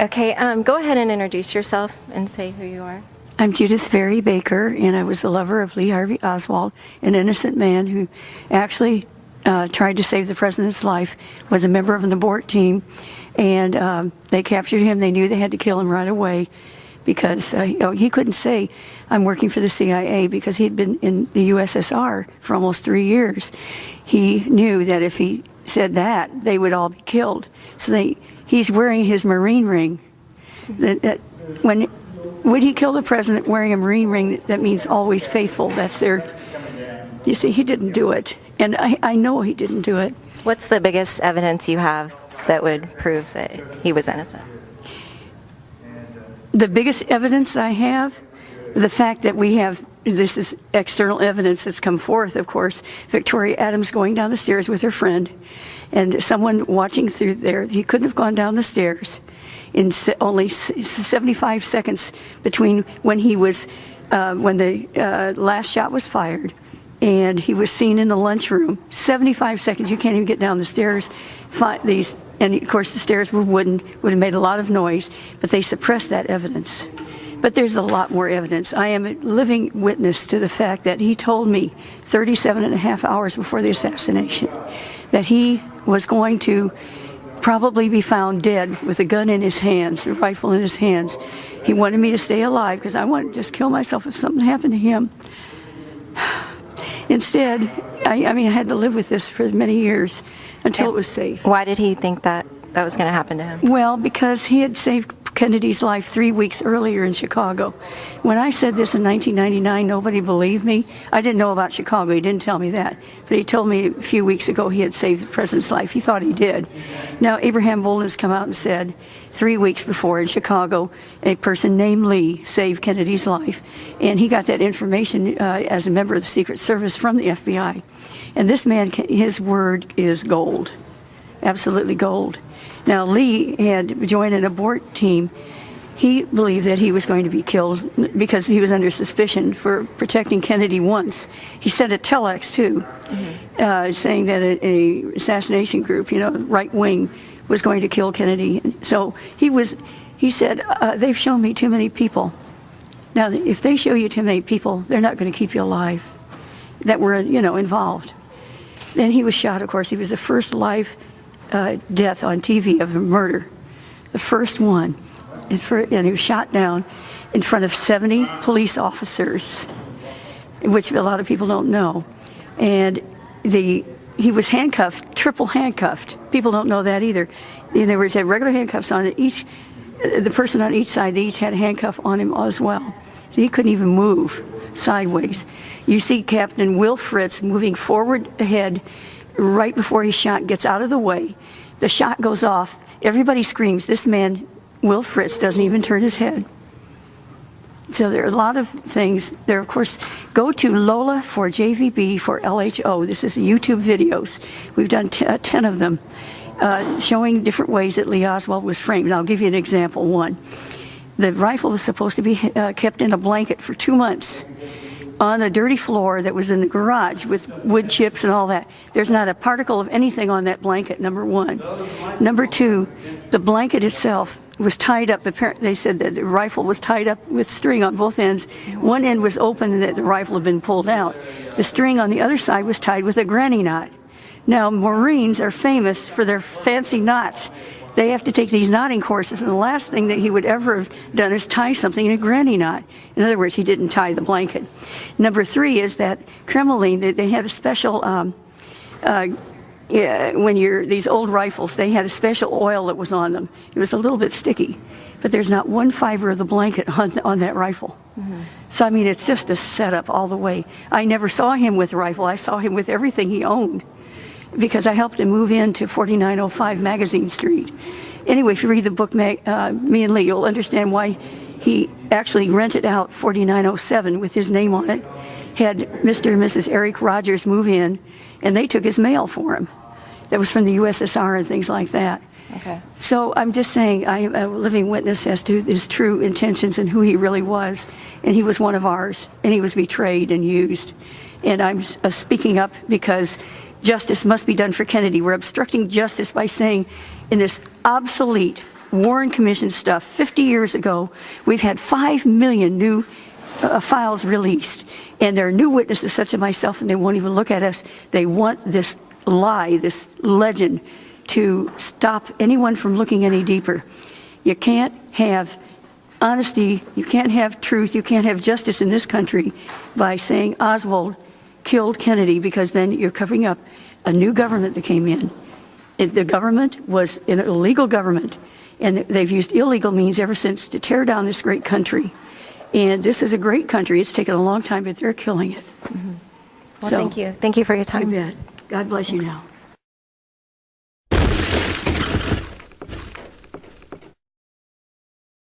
Okay, um, go ahead and introduce yourself and say who you are. I'm Judyth Vary Baker, and I was the lover of Lee Harvey Oswald, an innocent man who actually uh, tried to save the president's life, was a member of an abort team, and um, they captured him. They knew they had to kill him right away because uh, he, oh, he couldn't say, I'm working for the CIA because he'd been in the USSR for almost three years. He knew that if he said that, they would all be killed. So they, he's wearing his Marine ring. That, that when would he kill the president wearing a Marine ring? That means always faithful. That's their. You see, he didn't do it, and I, I know he didn't do it. What's the biggest evidence you have that would prove that he was innocent? The biggest evidence I have, the fact that we have this is external evidence that's come forth, of course. Victoria Adams going down the stairs with her friend, and someone watching through there. He couldn't have gone down the stairs in only 75 seconds between when he was, uh, when the uh, last shot was fired and he was seen in the lunchroom. 75 seconds, you can't even get down the stairs. These, and of course the stairs were wooden, would have made a lot of noise, but they suppressed that evidence. But there's a lot more evidence. I am a living witness to the fact that he told me 37 and a half hours before the assassination that he was going to probably be found dead with a gun in his hands, a rifle in his hands. He wanted me to stay alive because I wanted to just kill myself if something happened to him. Instead, I, I mean, I had to live with this for many years until it was safe. Why did he think that that was going to happen to him? Well, because he had saved Kennedy's life three weeks earlier in Chicago. When I said this in 1999, nobody believed me. I didn't know about Chicago. He didn't tell me that. But he told me a few weeks ago he had saved the president's life. He thought he did. Now, Abraham Bolden has come out and said three weeks before in Chicago, a person named Lee saved Kennedy's life. And he got that information uh, as a member of the Secret Service from the FBI. And this man, his word is gold, absolutely gold. Now, Lee had joined an abort team. He believed that he was going to be killed because he was under suspicion for protecting Kennedy once. He sent a telex, too, mm -hmm. uh, saying that a, a, assassination group, you know, right wing, was going to kill Kennedy. So he was, he said, uh, they've shown me too many people. Now, if they show you too many people, they're not going to keep you alive that were, you know, involved. Then he was shot, of course. He was the first live uh, death on TV of a murder, the first one. And, for, and he was shot down in front of 70 police officers, which a lot of people don't know. And the he was handcuffed, triple handcuffed. People don't know that either. And there was had regular handcuffs on each, the person on each side, they each had a handcuff on him as well. So he couldn't even move sideways. You see Captain Will Fritz moving forward ahead right before his shot gets out of the way. The shot goes off. Everybody screams. This man, Will Fritz, doesn't even turn his head. So there are a lot of things. There, of course, go to Lola for JVB for LHO. This is YouTube videos. We've done uh, 10 of them uh, showing different ways that Lee Oswald was framed. And I'll give you an example. One, the rifle was supposed to be uh, kept in a blanket for two months on a dirty floor that was in the garage with wood chips and all that. There's not a particle of anything on that blanket, number one. Number two, the blanket itself was tied up. They said that the rifle was tied up with string on both ends. One end was open and that the rifle had been pulled out. The string on the other side was tied with a granny knot. Now, Marines are famous for their fancy knots they have to take these knotting courses, and the last thing that he would ever have done is tie something in a granny knot. In other words, he didn't tie the blanket. Number three is that they, they had a special, um, uh, yeah, when you're, these old rifles, they had a special oil that was on them. It was a little bit sticky, but there's not one fiber of the blanket on, on that rifle. Mm -hmm. So, I mean, it's just a setup all the way. I never saw him with a rifle. I saw him with everything he owned because I helped him move into 4905 Magazine Street. Anyway, if you read the book, uh, Me and Lee, you'll understand why he actually rented out 4907 with his name on it, had Mr. and Mrs. Eric Rogers move in, and they took his mail for him. That was from the USSR and things like that. Okay. So I'm just saying I am a living witness as to his true intentions and who he really was. And he was one of ours, and he was betrayed and used. And I'm uh, speaking up because justice must be done for Kennedy. We're obstructing justice by saying in this obsolete, Warren Commission stuff 50 years ago. We've had 5 million new uh, files released, and there are new witnesses such as myself, and they won't even look at us. They want this lie, this legend, to stop anyone from looking any deeper. You can't have honesty, you can't have truth, you can't have justice in this country by saying Oswald killed Kennedy because then you're covering up a new government that came in. It- The government was an illegal government, and they've used illegal means ever since to tear down this great country. And this is a great country. It's taken a long time, but they're killing it. Mm-hmm. Well, So- thank you. Thank you for your You time. bet. God bless you now.